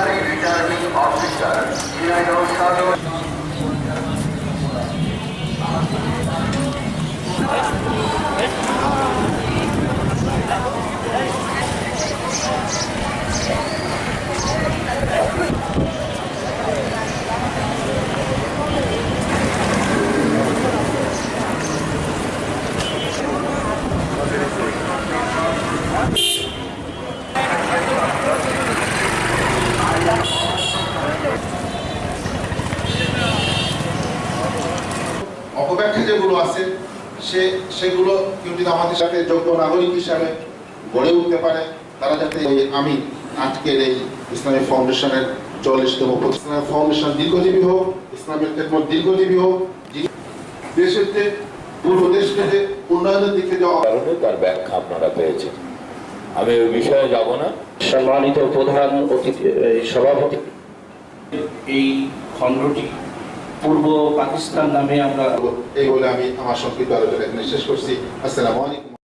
compulsory returning officer. United States. Thank you. অপব্যাখ্যা যেগুলো আছে সে সেগুলো কেউ যদি আমাদের সাথে যোগ্য নাগরিক হিসাবে গড়ে উঠতে পারে তারা যাতে আমি আজকের এই ইসলামিক ফাউন্ডেশনের চল্লিশতম ইসলামিক ফাউন্ডেশন দীর্ঘজীবী হোক ইসলামের খেদমত দীর্ঘজীবী হোক দেশের যে পুরো দেশকে যে উন্নয়নের দিকে যাওয়া কারণে তার ব্যাখ্যা আপনারা পেয়েছেন। আমি ওই বিষয়ে যাব না। সম্মানিত প্রধান অতিথি সভাপতি। এই খণ্ডটি পূর্ব পাকিস্তান নামে আমরা এই বলে আমি আমার সংক্ষিপ্ত আলোচনা এখানে শেষ করছি। আসসালামু আলাইকুম।